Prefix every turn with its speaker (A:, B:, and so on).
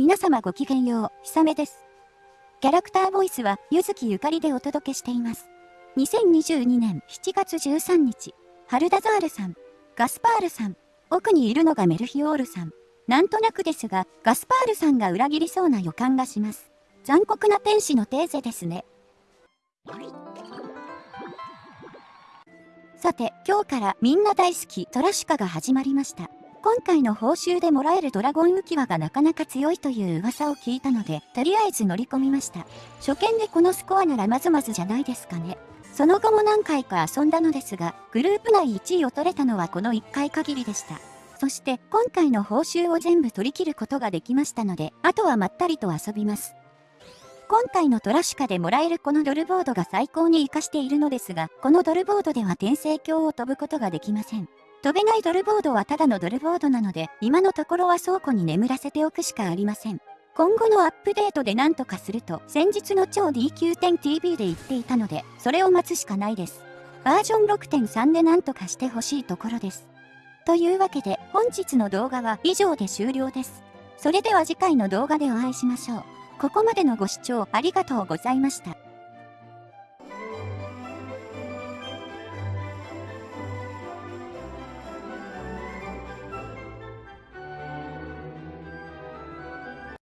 A: 皆様ごきげんよう、ひさめです。キャラクターボイスは、ゆずきゆかりでお届けしています。2022年7月13日、ハルダザールさん、ガスパールさん、奥にいるのがメルヒオールさん。なんとなくですが、ガスパールさんが裏切りそうな予感がします。残酷な天使のテーゼですね。さて、今日からみんな大好きトラシュカが始まりました。今回の報酬でもらえるドラゴン浮き輪がなかなか強いという噂を聞いたので、とりあえず乗り込みました。初見でこのスコアならまずまずじゃないですかね。その後も何回か遊んだのですが、グループ内1位を取れたのはこの1回限りでした。そして今回の報酬を全部取り切ることができましたので、あとはまったりと遊びます。今回のトラシュカでもらえるこのドルボードが最高に活かしているのですが、このドルボードでは転生鏡を飛ぶことができません。飛べないドルボードはただのドルボードなので、今のところは倉庫に眠らせておくしかありません。今後のアップデートで何とかすると、先日の超 D9.TV で言っていたので、それを待つしかないです。バージョン6.3で何とかしてほしいところです。というわけで、本日の動画は以上で終了です。それでは次回の動画でお会いしましょう。ここまでのご視聴ありがとうございました。